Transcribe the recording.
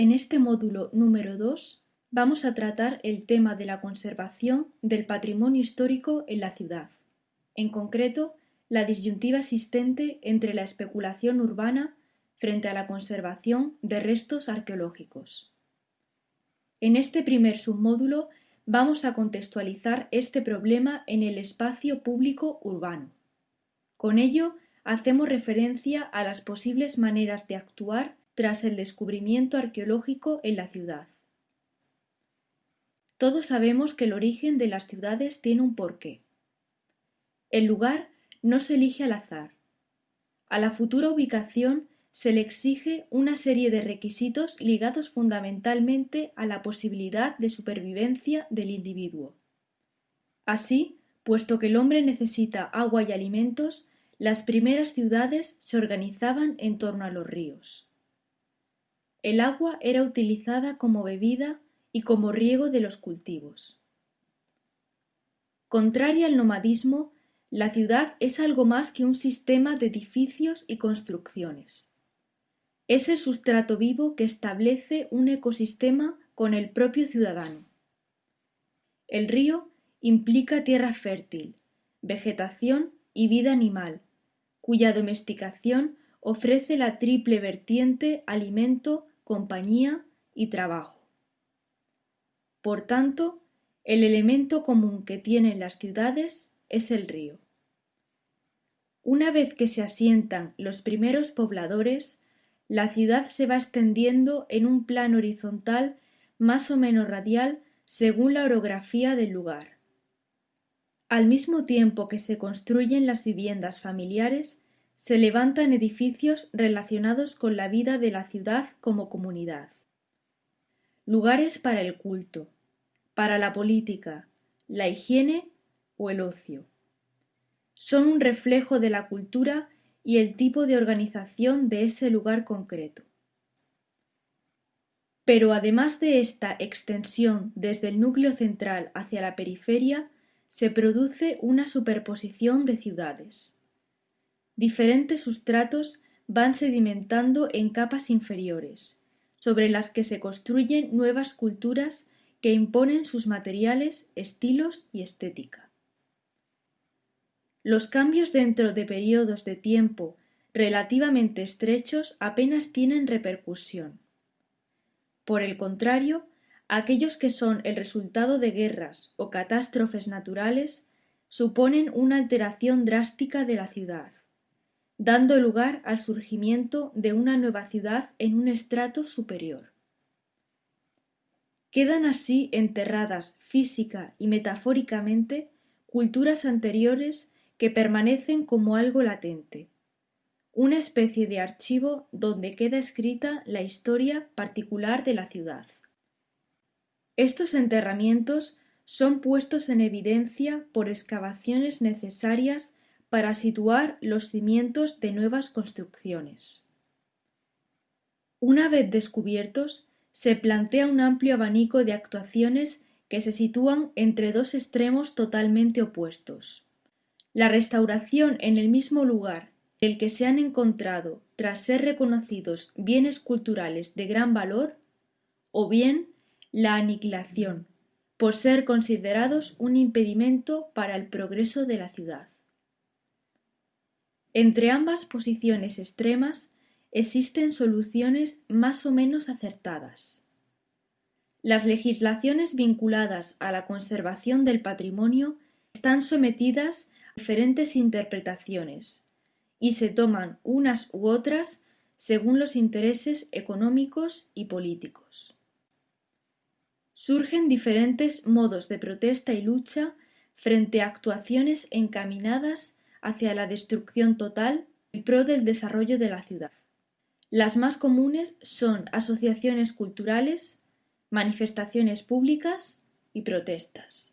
En este módulo número 2 vamos a tratar el tema de la conservación del patrimonio histórico en la ciudad, en concreto, la disyuntiva existente entre la especulación urbana frente a la conservación de restos arqueológicos. En este primer submódulo vamos a contextualizar este problema en el espacio público urbano. Con ello, hacemos referencia a las posibles maneras de actuar tras el descubrimiento arqueológico en la ciudad. Todos sabemos que el origen de las ciudades tiene un porqué. El lugar no se elige al azar. A la futura ubicación se le exige una serie de requisitos ligados fundamentalmente a la posibilidad de supervivencia del individuo. Así, puesto que el hombre necesita agua y alimentos, las primeras ciudades se organizaban en torno a los ríos. El agua era utilizada como bebida y como riego de los cultivos. Contraria al nomadismo, la ciudad es algo más que un sistema de edificios y construcciones. Es el sustrato vivo que establece un ecosistema con el propio ciudadano. El río implica tierra fértil, vegetación y vida animal, cuya domesticación ofrece la triple vertiente alimento, compañía y trabajo. Por tanto, el elemento común que tienen las ciudades es el río. Una vez que se asientan los primeros pobladores, la ciudad se va extendiendo en un plano horizontal más o menos radial según la orografía del lugar. Al mismo tiempo que se construyen las viviendas familiares, se levantan edificios relacionados con la vida de la ciudad como comunidad. Lugares para el culto, para la política, la higiene o el ocio. Son un reflejo de la cultura y el tipo de organización de ese lugar concreto. Pero además de esta extensión desde el núcleo central hacia la periferia, se produce una superposición de ciudades diferentes sustratos van sedimentando en capas inferiores, sobre las que se construyen nuevas culturas que imponen sus materiales, estilos y estética. Los cambios dentro de periodos de tiempo relativamente estrechos apenas tienen repercusión. Por el contrario, aquellos que son el resultado de guerras o catástrofes naturales suponen una alteración drástica de la ciudad dando lugar al surgimiento de una nueva ciudad en un estrato superior. Quedan así enterradas física y metafóricamente culturas anteriores que permanecen como algo latente, una especie de archivo donde queda escrita la historia particular de la ciudad. Estos enterramientos son puestos en evidencia por excavaciones necesarias para situar los cimientos de nuevas construcciones. Una vez descubiertos, se plantea un amplio abanico de actuaciones que se sitúan entre dos extremos totalmente opuestos. La restauración en el mismo lugar en el que se han encontrado tras ser reconocidos bienes culturales de gran valor, o bien la aniquilación, por ser considerados un impedimento para el progreso de la ciudad. Entre ambas posiciones extremas existen soluciones más o menos acertadas. Las legislaciones vinculadas a la conservación del patrimonio están sometidas a diferentes interpretaciones y se toman unas u otras según los intereses económicos y políticos. Surgen diferentes modos de protesta y lucha frente a actuaciones encaminadas hacia la destrucción total en pro del desarrollo de la ciudad. Las más comunes son asociaciones culturales, manifestaciones públicas y protestas.